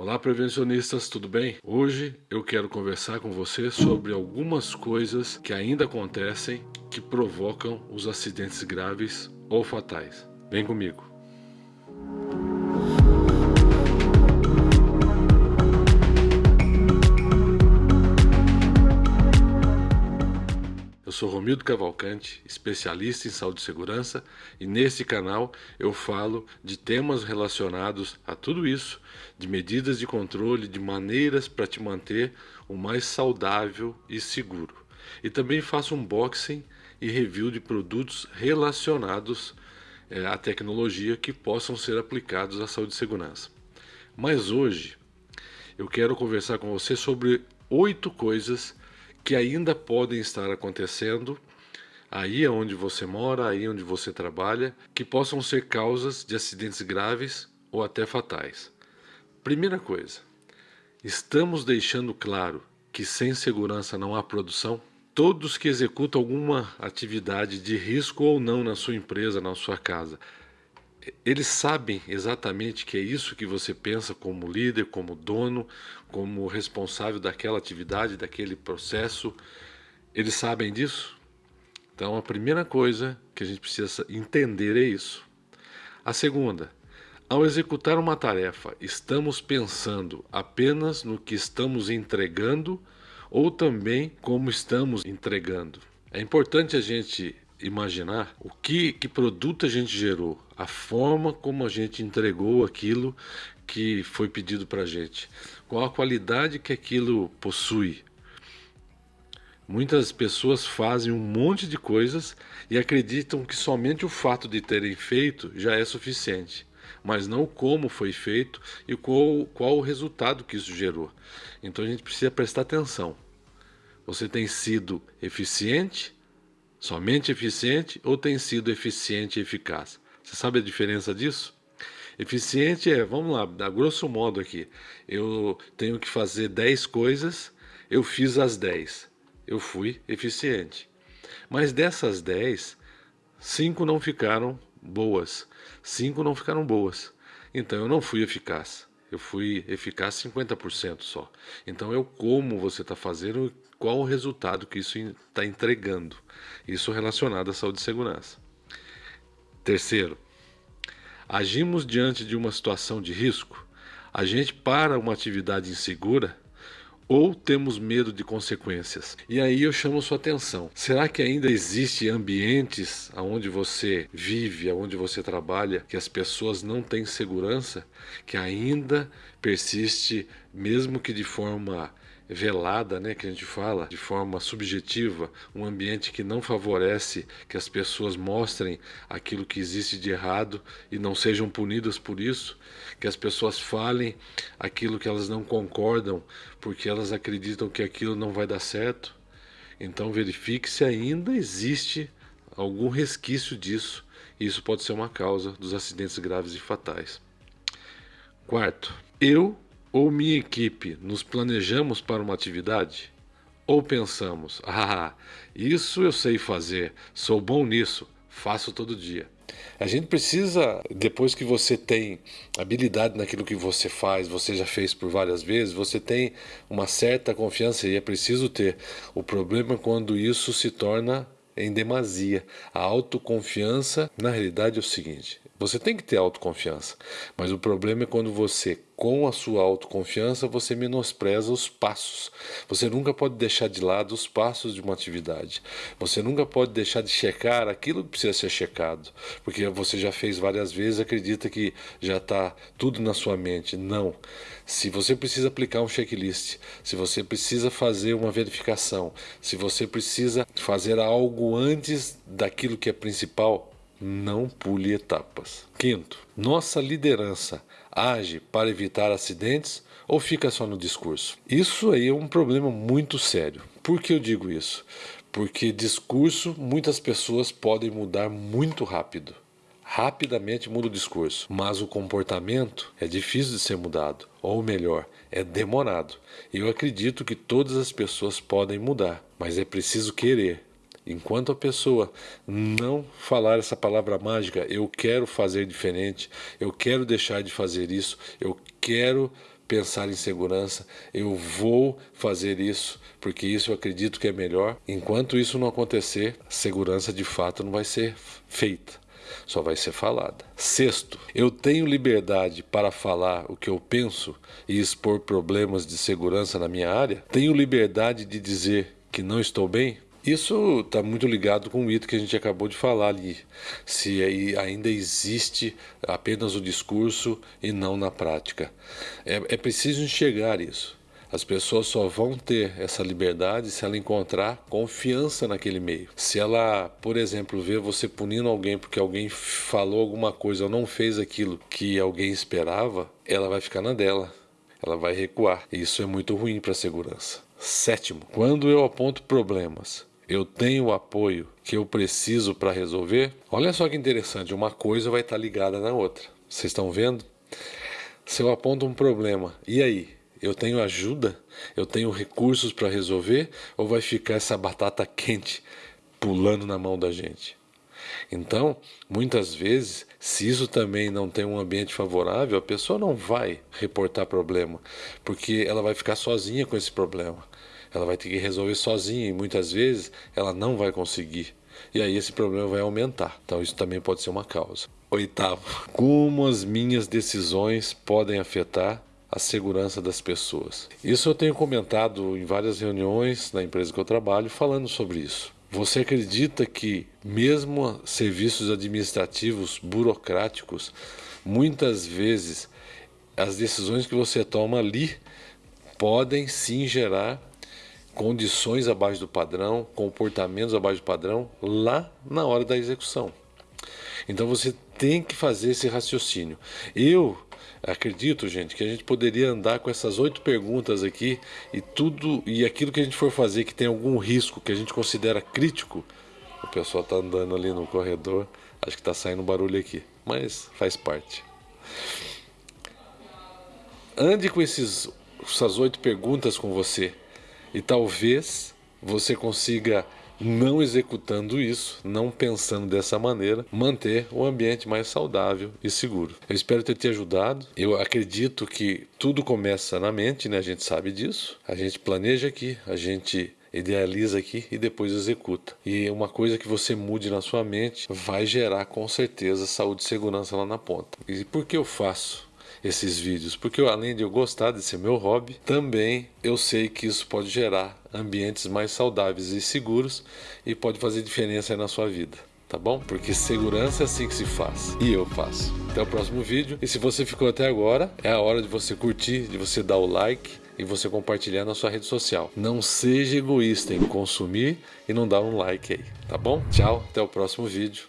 Olá prevencionistas, tudo bem? Hoje eu quero conversar com você sobre algumas coisas que ainda acontecem que provocam os acidentes graves ou fatais. Vem comigo. Sou Romildo Cavalcante, especialista em saúde e segurança, e nesse canal eu falo de temas relacionados a tudo isso, de medidas de controle, de maneiras para te manter o mais saudável e seguro. E também faço unboxing e review de produtos relacionados é, à tecnologia que possam ser aplicados à saúde e segurança. Mas hoje eu quero conversar com você sobre oito coisas que ainda podem estar acontecendo aí onde você mora, aí onde você trabalha, que possam ser causas de acidentes graves ou até fatais. Primeira coisa, estamos deixando claro que sem segurança não há produção? Todos que executam alguma atividade de risco ou não na sua empresa, na sua casa, eles sabem exatamente que é isso que você pensa como líder, como dono, como responsável daquela atividade, daquele processo. Eles sabem disso? Então a primeira coisa que a gente precisa entender é isso. A segunda, ao executar uma tarefa, estamos pensando apenas no que estamos entregando ou também como estamos entregando. É importante a gente imaginar o que, que produto a gente gerou, a forma como a gente entregou aquilo que foi pedido para a gente, qual a qualidade que aquilo possui. Muitas pessoas fazem um monte de coisas e acreditam que somente o fato de terem feito já é suficiente, mas não como foi feito e qual, qual o resultado que isso gerou. Então a gente precisa prestar atenção. Você tem sido eficiente Somente eficiente ou tem sido eficiente e eficaz? Você sabe a diferença disso? Eficiente é, vamos lá, a grosso modo aqui, eu tenho que fazer 10 coisas, eu fiz as 10, eu fui eficiente. Mas dessas 10, 5 não ficaram boas, 5 não ficaram boas, então eu não fui eficaz eu fui eficaz 50% só. Então eu como você está fazendo, qual o resultado que isso está entregando. Isso relacionado à saúde e segurança. Terceiro, agimos diante de uma situação de risco. A gente para uma atividade insegura ou temos medo de consequências. E aí eu chamo sua atenção. Será que ainda existe ambientes onde você vive, onde você trabalha, que as pessoas não têm segurança, que ainda persiste, mesmo que de forma velada, né, que a gente fala, de forma subjetiva, um ambiente que não favorece que as pessoas mostrem aquilo que existe de errado e não sejam punidas por isso, que as pessoas falem aquilo que elas não concordam porque elas acreditam que aquilo não vai dar certo. Então verifique se ainda existe algum resquício disso. E isso pode ser uma causa dos acidentes graves e fatais. Quarto, eu ou minha equipe nos planejamos para uma atividade? Ou pensamos, ah, isso eu sei fazer, sou bom nisso, faço todo dia. A gente precisa, depois que você tem habilidade naquilo que você faz, você já fez por várias vezes, você tem uma certa confiança e é preciso ter. O problema é quando isso se torna em demasia. A autoconfiança, na realidade, é o seguinte: você tem que ter autoconfiança, mas o problema é quando você, com a sua autoconfiança, você menospreza os passos. Você nunca pode deixar de lado os passos de uma atividade. Você nunca pode deixar de checar aquilo que precisa ser checado, porque você já fez várias vezes, acredita que já está tudo na sua mente. Não. Se você precisa aplicar um checklist, se você precisa fazer uma verificação, se você precisa fazer algo antes daquilo que é principal, não pule etapas. Quinto, nossa liderança age para evitar acidentes ou fica só no discurso? Isso aí é um problema muito sério. Por que eu digo isso? Porque discurso muitas pessoas podem mudar muito rápido. Rapidamente muda o discurso, mas o comportamento é difícil de ser mudado, ou melhor, é demorado. Eu acredito que todas as pessoas podem mudar, mas é preciso querer Enquanto a pessoa não falar essa palavra mágica, eu quero fazer diferente, eu quero deixar de fazer isso, eu quero pensar em segurança, eu vou fazer isso, porque isso eu acredito que é melhor. Enquanto isso não acontecer, segurança de fato não vai ser feita só vai ser falada. Sexto, eu tenho liberdade para falar o que eu penso e expor problemas de segurança na minha área? Tenho liberdade de dizer que não estou bem? Isso está muito ligado com o item que a gente acabou de falar ali. Se ainda existe apenas o discurso e não na prática. É, é preciso enxergar isso. As pessoas só vão ter essa liberdade se ela encontrar confiança naquele meio. Se ela, por exemplo, vê você punindo alguém porque alguém falou alguma coisa ou não fez aquilo que alguém esperava, ela vai ficar na dela. Ela vai recuar. E isso é muito ruim para a segurança. Sétimo, quando eu aponto problemas, eu tenho o apoio que eu preciso para resolver. Olha só que interessante, uma coisa vai estar ligada na outra. Vocês estão vendo? Se eu aponto um problema, e aí? Eu tenho ajuda? Eu tenho recursos para resolver? Ou vai ficar essa batata quente pulando na mão da gente? Então, muitas vezes, se isso também não tem um ambiente favorável, a pessoa não vai reportar problema, porque ela vai ficar sozinha com esse problema. Ela vai ter que resolver sozinha e muitas vezes ela não vai conseguir. E aí esse problema vai aumentar. Então, isso também pode ser uma causa. Oitavo, como as minhas decisões podem afetar a segurança das pessoas. Isso eu tenho comentado em várias reuniões na empresa que eu trabalho falando sobre isso. Você acredita que mesmo serviços administrativos burocráticos, muitas vezes as decisões que você toma ali podem sim gerar condições abaixo do padrão, comportamentos abaixo do padrão lá na hora da execução. Então você tem que fazer esse raciocínio. Eu Acredito, gente, que a gente poderia andar com essas oito perguntas aqui e tudo e aquilo que a gente for fazer que tem algum risco que a gente considera crítico. O pessoal está andando ali no corredor, acho que está saindo barulho aqui, mas faz parte. Ande com esses, essas oito perguntas com você e talvez você consiga não executando isso, não pensando dessa maneira, manter o ambiente mais saudável e seguro. Eu espero ter te ajudado. Eu acredito que tudo começa na mente, né? A gente sabe disso. A gente planeja aqui, a gente idealiza aqui e depois executa. E uma coisa que você mude na sua mente vai gerar com certeza saúde e segurança lá na ponta. E por que eu faço? Esses vídeos, porque além de eu gostar desse meu hobby, também eu sei que isso pode gerar ambientes mais saudáveis e seguros e pode fazer diferença na sua vida. Tá bom? Porque segurança é assim que se faz. E eu faço. Até o próximo vídeo. E se você ficou até agora, é a hora de você curtir, de você dar o like e você compartilhar na sua rede social. Não seja egoísta em consumir e não dar um like aí, tá bom? Tchau, até o próximo vídeo.